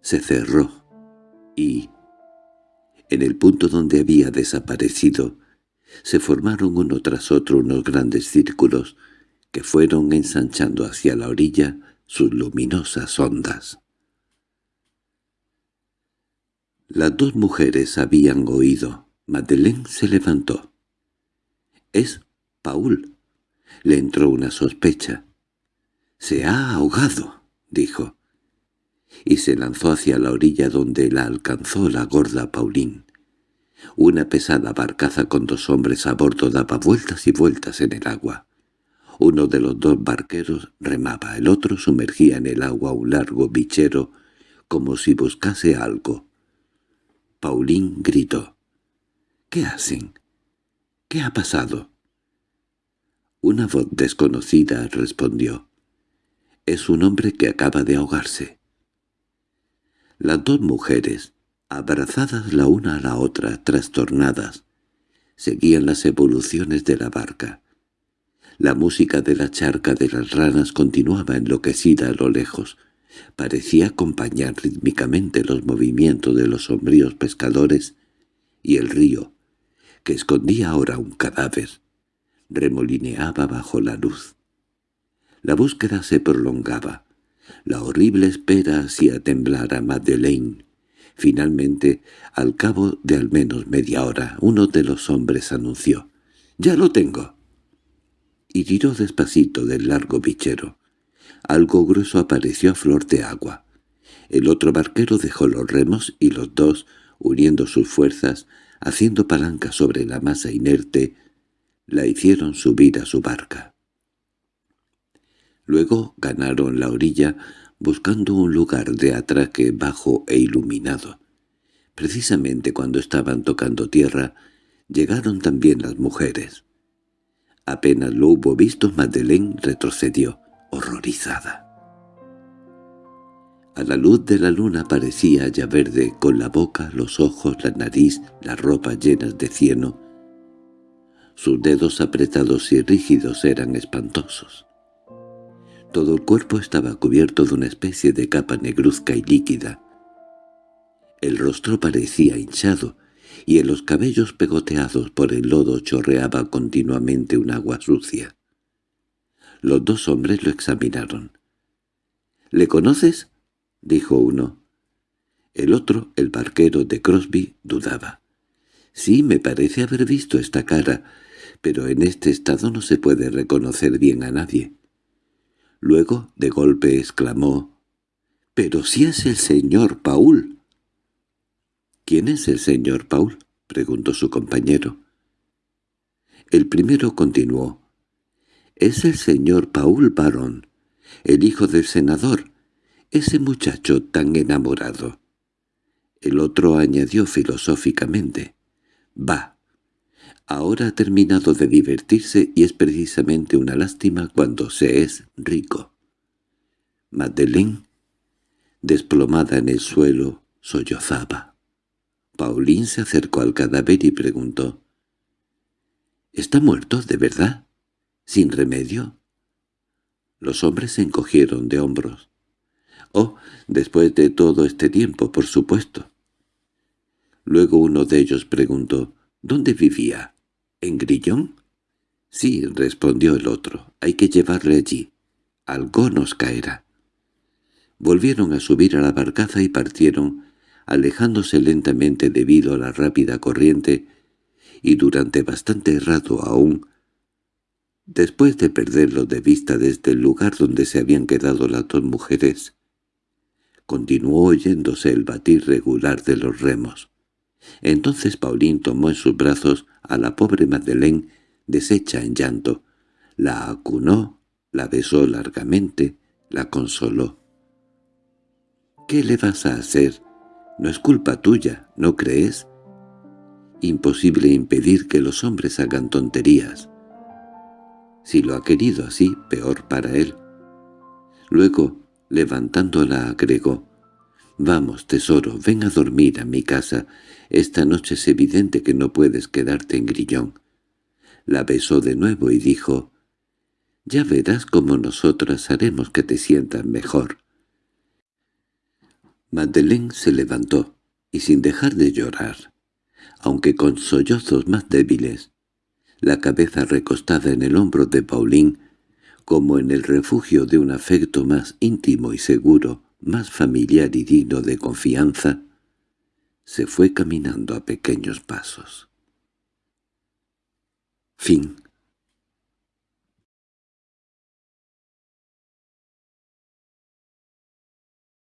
Se cerró y, en el punto donde había desaparecido, se formaron uno tras otro unos grandes círculos que fueron ensanchando hacia la orilla sus luminosas ondas. Las dos mujeres habían oído. Madeleine se levantó. «Es Paul». Le entró una sospecha. «Se ha ahogado», dijo. Y se lanzó hacia la orilla donde la alcanzó la gorda Pauline. Una pesada barcaza con dos hombres a bordo daba vueltas y vueltas en el agua. Uno de los dos barqueros remaba, el otro sumergía en el agua un largo bichero como si buscase algo. Paulín gritó. —¿Qué hacen? —¿Qué ha pasado? Una voz desconocida respondió. —Es un hombre que acaba de ahogarse. Las dos mujeres, abrazadas la una a la otra, trastornadas, seguían las evoluciones de la barca. La música de la charca de las ranas continuaba enloquecida a lo lejos. Parecía acompañar rítmicamente los movimientos de los sombríos pescadores y el río, que escondía ahora un cadáver, remolineaba bajo la luz. La búsqueda se prolongaba. La horrible espera hacía temblar a Madeleine. Finalmente, al cabo de al menos media hora, uno de los hombres anunció. «¡Ya lo tengo!» y tiró despacito del largo bichero. Algo grueso apareció a flor de agua. El otro barquero dejó los remos y los dos, uniendo sus fuerzas, haciendo palanca sobre la masa inerte, la hicieron subir a su barca. Luego ganaron la orilla buscando un lugar de atraque bajo e iluminado. Precisamente cuando estaban tocando tierra, Llegaron también las mujeres. Apenas lo hubo visto, Madeleine retrocedió, horrorizada. A la luz de la luna parecía ya verde, con la boca, los ojos, la nariz, la ropa llenas de cieno. Sus dedos apretados y rígidos eran espantosos. Todo el cuerpo estaba cubierto de una especie de capa negruzca y líquida. El rostro parecía hinchado, y en los cabellos pegoteados por el lodo chorreaba continuamente un agua sucia. Los dos hombres lo examinaron. —¿Le conoces? —dijo uno. El otro, el barquero de Crosby, dudaba. —Sí, me parece haber visto esta cara, pero en este estado no se puede reconocer bien a nadie. Luego, de golpe, exclamó, —¡Pero si es el señor Paul! —¿Quién es el señor Paul? —preguntó su compañero. El primero continuó. —Es el señor Paul Baron, el hijo del senador, ese muchacho tan enamorado. El otro añadió filosóficamente. —Va. Ahora ha terminado de divertirse y es precisamente una lástima cuando se es rico. Madeleine, desplomada en el suelo, sollozaba. Paulín se acercó al cadáver y preguntó. —¿Está muerto, de verdad? ¿Sin remedio? Los hombres se encogieron de hombros. —Oh, después de todo este tiempo, por supuesto. Luego uno de ellos preguntó, ¿dónde vivía? ¿En Grillón? —Sí —respondió el otro—, hay que llevarle allí. Algo nos caerá. Volvieron a subir a la barcaza y partieron alejándose lentamente debido a la rápida corriente, y durante bastante rato aún, después de perderlo de vista desde el lugar donde se habían quedado las dos mujeres, continuó oyéndose el batir regular de los remos. Entonces Paulín tomó en sus brazos a la pobre Madeleine deshecha en llanto, la acunó, la besó largamente, la consoló. —¿Qué le vas a hacer? No es culpa tuya, ¿no crees? Imposible impedir que los hombres hagan tonterías. Si lo ha querido así, peor para él. Luego, levantándola, agregó, «Vamos, tesoro, ven a dormir a mi casa. Esta noche es evidente que no puedes quedarte en Grillón». La besó de nuevo y dijo, «Ya verás cómo nosotras haremos que te sientas mejor». Madeleine se levantó, y sin dejar de llorar, aunque con sollozos más débiles, la cabeza recostada en el hombro de Pauline, como en el refugio de un afecto más íntimo y seguro, más familiar y digno de confianza, se fue caminando a pequeños pasos. Fin